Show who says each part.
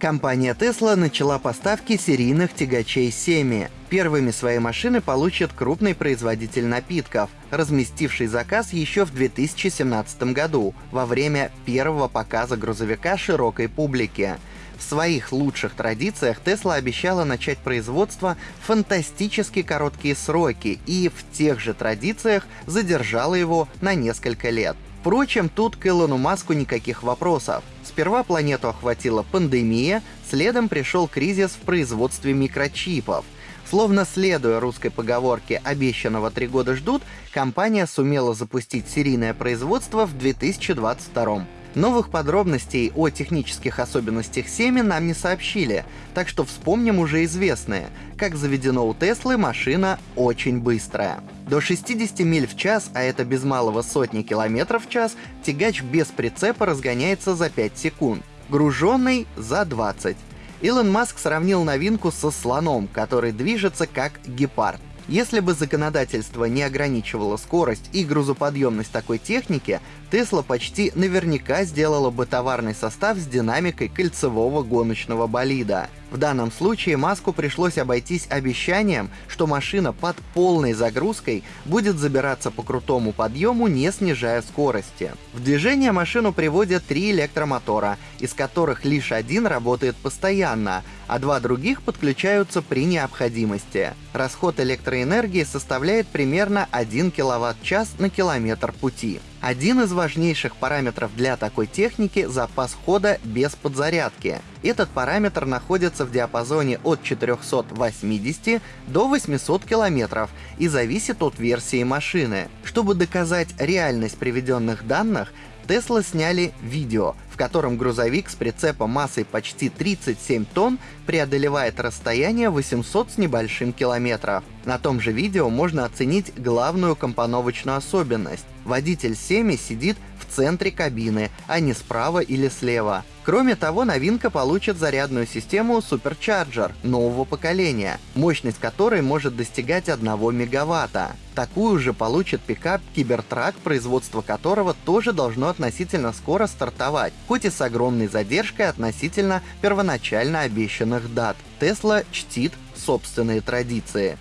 Speaker 1: Компания Tesla начала поставки серийных тягачей Semi. Первыми свои машины получит крупный производитель напитков, разместивший заказ еще в 2017 году, во время первого показа грузовика широкой публике. В своих лучших традициях Tesla обещала начать производство в фантастически короткие сроки и в тех же традициях задержала его на несколько лет. Впрочем, тут к Илону Маску никаких вопросов. Сперва планету охватила пандемия, следом пришел кризис в производстве микрочипов. Словно следуя русской поговорке «обещанного три года ждут», компания сумела запустить серийное производство в 2022 Новых подробностей о технических особенностях семя нам не сообщили, так что вспомним уже известные. Как заведено у Теслы, машина очень быстрая. До 60 миль в час, а это без малого сотни километров в час, тягач без прицепа разгоняется за 5 секунд, груженный — за 20. Илон Маск сравнил новинку со слоном, который движется как гепард. Если бы законодательство не ограничивало скорость и грузоподъемность такой техники, Тесла почти наверняка сделала бы товарный состав с динамикой кольцевого гоночного болида. В данном случае Маску пришлось обойтись обещанием, что машина под полной загрузкой будет забираться по крутому подъему, не снижая скорости. В движение машину приводят три электромотора, из которых лишь один работает постоянно, а два других подключаются при необходимости. Расход электроэнергии составляет примерно 1 кВт-час на километр пути. Один из важнейших параметров для такой техники — запас хода без подзарядки. Этот параметр находится в диапазоне от 480 до 800 км и зависит от версии машины. Чтобы доказать реальность приведенных данных, Tesla сняли видео, в котором грузовик с прицепом массой почти 37 тонн преодолевает расстояние 800 с небольшим километров. На том же видео можно оценить главную компоновочную особенность. Водитель Семи сидит в центре кабины, а не справа или слева. Кроме того, новинка получит зарядную систему Supercharger нового поколения, мощность которой может достигать 1 мегаватта. Такую же получит пикап Cybertruck, производство которого тоже должно относительно скоро стартовать, хоть и с огромной задержкой относительно первоначально обещанных дат. Tesla чтит собственные традиции.